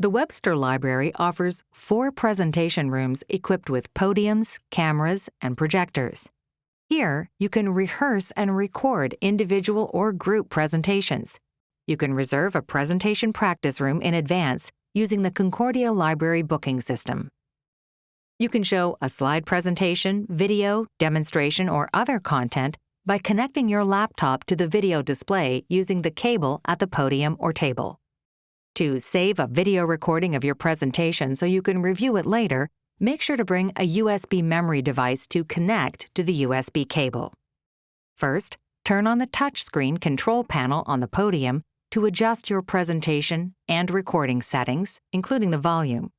The Webster Library offers four presentation rooms equipped with podiums, cameras, and projectors. Here, you can rehearse and record individual or group presentations. You can reserve a presentation practice room in advance using the Concordia Library booking system. You can show a slide presentation, video, demonstration, or other content by connecting your laptop to the video display using the cable at the podium or table. To save a video recording of your presentation so you can review it later, make sure to bring a USB memory device to connect to the USB cable. First, turn on the touchscreen control panel on the podium to adjust your presentation and recording settings, including the volume.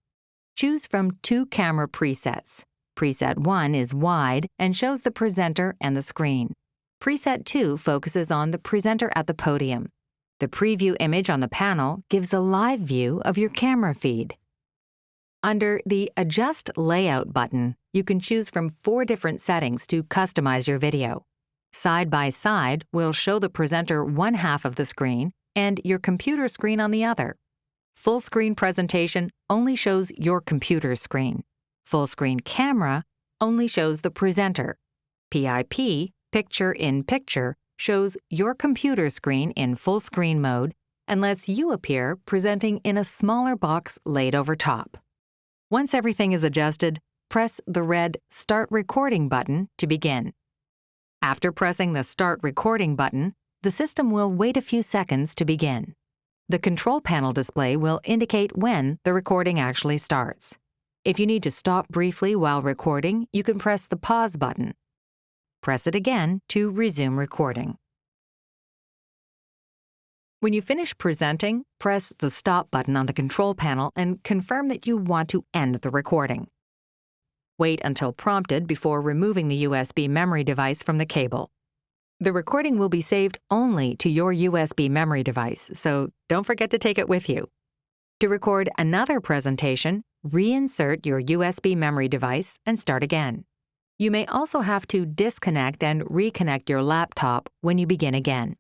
Choose from two camera presets. Preset 1 is wide and shows the presenter and the screen. Preset 2 focuses on the presenter at the podium. The preview image on the panel gives a live view of your camera feed. Under the Adjust Layout button, you can choose from four different settings to customize your video. Side by side will show the presenter one half of the screen and your computer screen on the other. Full screen presentation only shows your computer screen. Full screen camera only shows the presenter. PIP, Picture in Picture, shows your computer screen in full screen mode and lets you appear presenting in a smaller box laid over top. Once everything is adjusted, press the red Start Recording button to begin. After pressing the Start Recording button, the system will wait a few seconds to begin. The control panel display will indicate when the recording actually starts. If you need to stop briefly while recording, you can press the Pause button. Press it again to resume recording. When you finish presenting, press the Stop button on the control panel and confirm that you want to end the recording. Wait until prompted before removing the USB memory device from the cable. The recording will be saved only to your USB memory device, so don't forget to take it with you. To record another presentation, reinsert your USB memory device and start again. You may also have to disconnect and reconnect your laptop when you begin again.